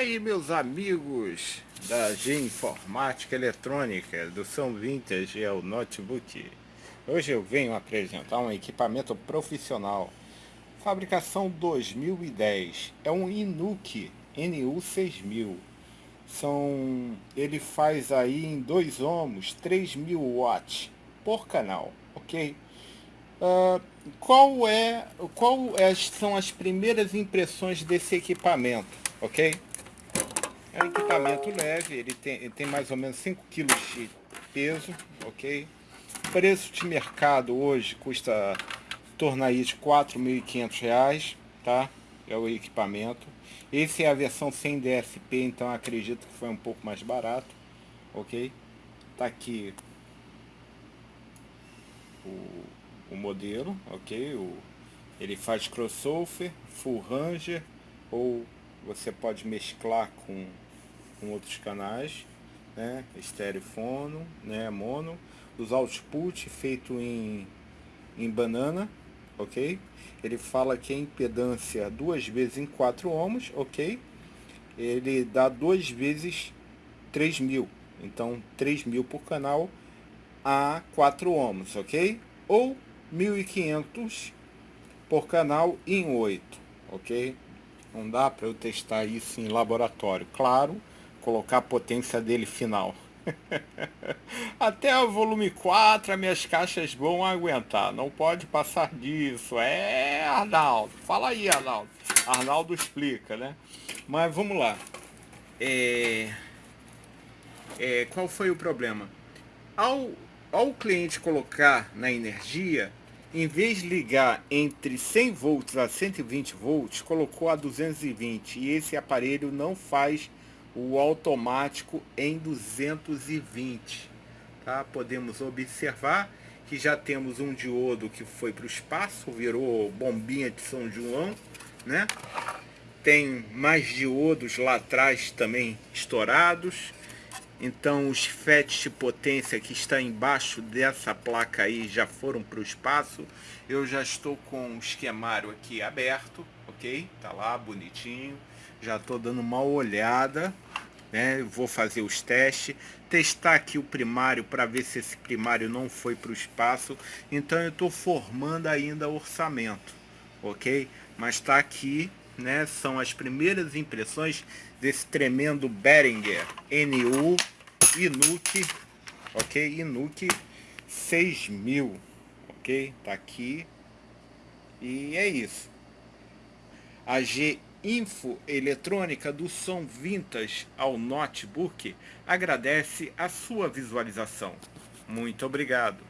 aí, meus amigos da G Informática Eletrônica do São Vintage é o notebook. Hoje eu venho apresentar um equipamento profissional. Fabricação 2010. É um Inuki NU6000. São, ele faz aí em dois ohms 3000 watts por canal, ok? Uh, qual é, qual é, são as primeiras impressões desse equipamento, ok? É um equipamento leve, ele tem, ele tem mais ou menos 5 kg de peso, ok? Preço de mercado hoje custa torna aí de R$ 4.500, tá? É o equipamento. Esse é a versão sem DSP, então acredito que foi um pouco mais barato, ok? Tá aqui o, o modelo, ok? O, ele faz crossover, full ranger ou você pode mesclar com, com outros canais, né? Estereofono, né? Mono. Os output feito em, em banana, ok? Ele fala que a impedância duas vezes em 4 ohms, ok? Ele dá duas vezes 3 mil, então 3 mil por canal a 4 ohms, ok? Ou 1500 por canal em 8, ok? Não dá para eu testar isso em laboratório. Claro, colocar a potência dele final. Até o volume 4 as minhas caixas vão aguentar. Não pode passar disso. É, Arnaldo. Fala aí, Arnaldo. Arnaldo explica, né? Mas vamos lá. É... É, qual foi o problema? Ao, ao cliente colocar na energia, em vez de ligar entre 100 volts a 120 volts, colocou a 220 e esse aparelho não faz o automático em 220. Tá? Podemos observar que já temos um diodo que foi para o espaço, virou bombinha de São João, né? Tem mais diodos lá atrás também estourados. Então os FETs de potência que está embaixo dessa placa aí já foram para o espaço. Eu já estou com o esquemário aqui aberto, ok? Tá lá bonitinho. Já estou dando uma olhada, né? Vou fazer os testes. Testar aqui o primário para ver se esse primário não foi para o espaço. Então eu estou formando ainda orçamento, ok? Mas está aqui né, são as primeiras impressões desse tremendo Behringer NU Inuki, ok? Inuki 6000, ok? Tá aqui. E é isso. A G Info Eletrônica do som Vintage ao notebook agradece a sua visualização. Muito obrigado.